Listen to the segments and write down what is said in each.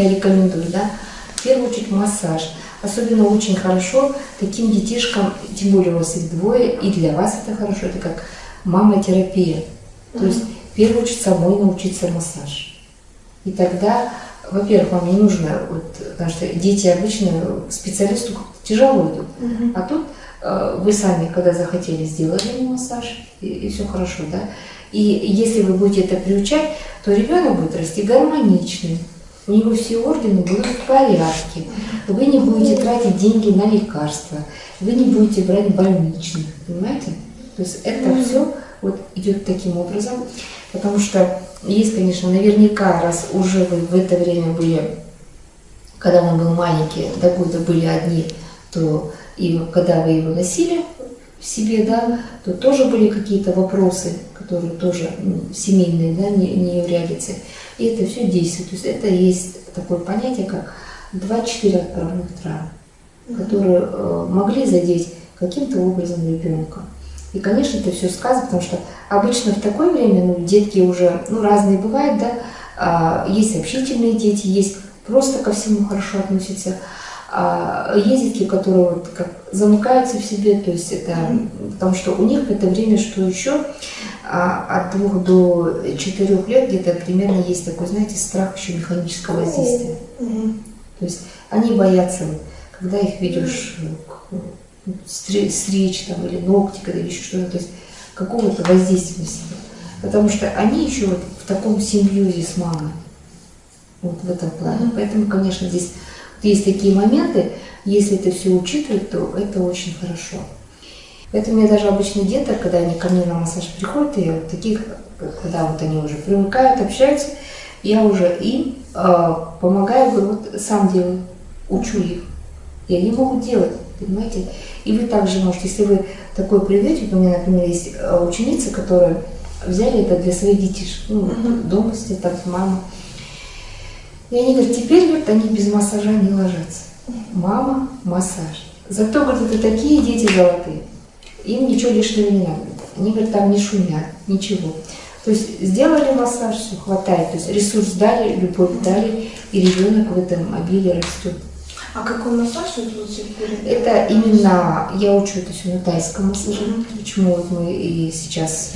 Я рекомендую, да, в первую очередь массаж. Особенно очень хорошо таким детишкам, тем более у вас их двое, и для вас это хорошо, это как мама-терапия. То есть в первую очередь самой научиться массаж. И тогда, во-первых, вам не нужно, вот, потому что дети обычно специалисту тяжело идут, Мгм. а тут э, вы сами, когда захотели, сделали ему массаж, и, и все хорошо, да. И если вы будете это приучать, то ребенок будет расти гармоничным, у него все органы будут в порядке, вы не будете тратить деньги на лекарства, вы не будете брать больничных, понимаете? То есть это все вот идет таким образом, потому что есть, конечно, наверняка, раз уже вы в это время были, когда он был маленький, до года были одни, то и когда вы его носили в себе, да, то тоже были какие-то вопросы, которые тоже ну, семейные, да, не, не являются. И это все действует. То есть это есть такое понятие, как 2-4 отправных травм, которые э, могли задеть каким-то образом ребенка. И, конечно, это все сказано, потому что обычно в такое время ну, детки уже ну, разные бывают, да, а, есть общительные дети, есть просто ко всему хорошо относятся, а есть детки, которые вот как замыкаются в себе, то есть это, потому что у них в это время, что еще, а, от двух до четырех лет где-то примерно есть такой, знаете, страх еще механического воздействия. То есть они боятся, когда их ведешь ну, стричь там, или ногти, когда еще что-то, то есть какого-то воздействия на себя. Потому что они еще вот в таком симбиозе с мамой. Вот в этом плане. Поэтому, конечно, здесь есть такие моменты, если это все учитывать, то это очень хорошо. Поэтому я даже обычно деток, когда они ко мне на массаж приходят, и вот таких, когда вот они уже привыкают, общаются, я уже им э, помогаю, говорю, вот сам делаю, учу их. И они могут делать, понимаете? И вы также можете, если вы такое приведете, у меня, например, есть э, ученицы, которые взяли это для своих детишек, ну, дома сидят, так, мама. И они говорят, теперь, говорят, они без массажа не ложатся. Мама, массаж. Зато, говорят, это такие дети золотые. Им ничего лишнего не надо. Они, говорят, там не шумят, ничего. То есть сделали массаж, все хватает. То есть ресурс дали, любовь дали, и ребенок в этом обилии растет. А какой массаж вы перед- Это именно, я учу это все на тайском массаже, Мгм. почему вот мы и сейчас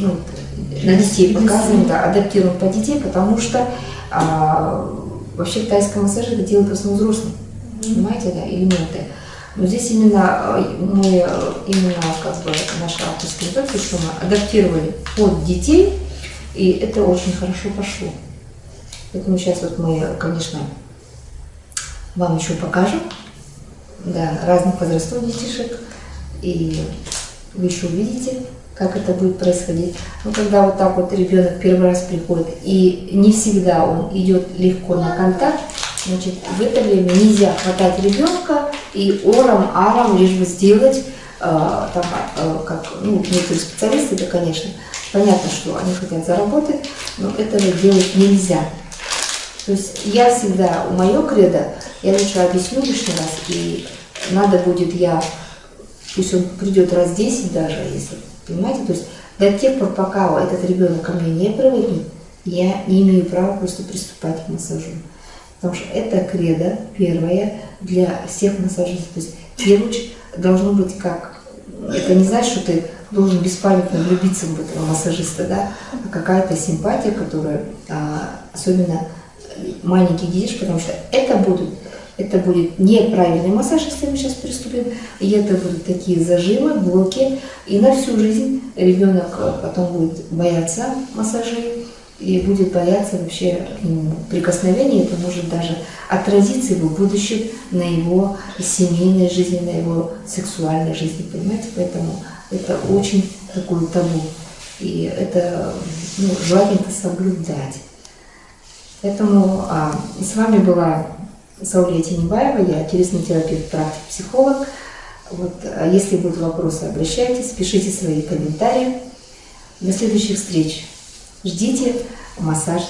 ну, вот, на детей показываем, да, адаптируем под детей, потому что а, вообще в тайском массаже это делают в основном взрослые, понимаете, да, элементы. Но здесь именно а, мы, э, именно как бы наша авторская методика, что мы адаптировали под детей, и это очень хорошо пошло. Поэтому сейчас вот мы, конечно, вам еще покажем, да, разных возрастов детишек, и вы еще увидите, как это будет происходить. Но когда вот так вот ребенок первый раз приходит, и не всегда он идет легко на контакт, значит, в это время нельзя хватать ребенка и ором, аром, лишь бы сделать, э, там, э, как, ну, некоторые специалисты, это, конечно, понятно, что они хотят заработать, но этого делать нельзя. То есть я всегда, у моего кредо, я лучше объясню лишний раз, и надо будет я, пусть он придет раз 10 даже, если, понимаете, то есть до тех пор, пока этот ребенок ко мне не привыкнет, я не имею права просто приступать к массажу. Потому что это кредо первое для всех массажистов. То есть очередь должно быть как, это не значит, что ты должен беспамятно влюбиться в этого массажиста, да, а какая-то симпатия, которая а, особенно маленьких детишек, потому что это будут, это будет неправильный массаж, если мы сейчас приступим, и это будут такие зажимы, блоки, и на всю жизнь ребенок э, потом будет бояться массажей и будет бояться вообще к нему прикосновения, это может даже отразиться его будущем на его семейной жизни, на его сексуальной жизни, понимаете, поэтому это очень такое табу, и это ну, желательно соблюдать. Поэтому а, с вами была Саулия Тенебаева, я телесный терапевт, практик, психолог. Вот, а если будут вопросы, обращайтесь, пишите свои комментарии. До следующих встреч. Ждите массаж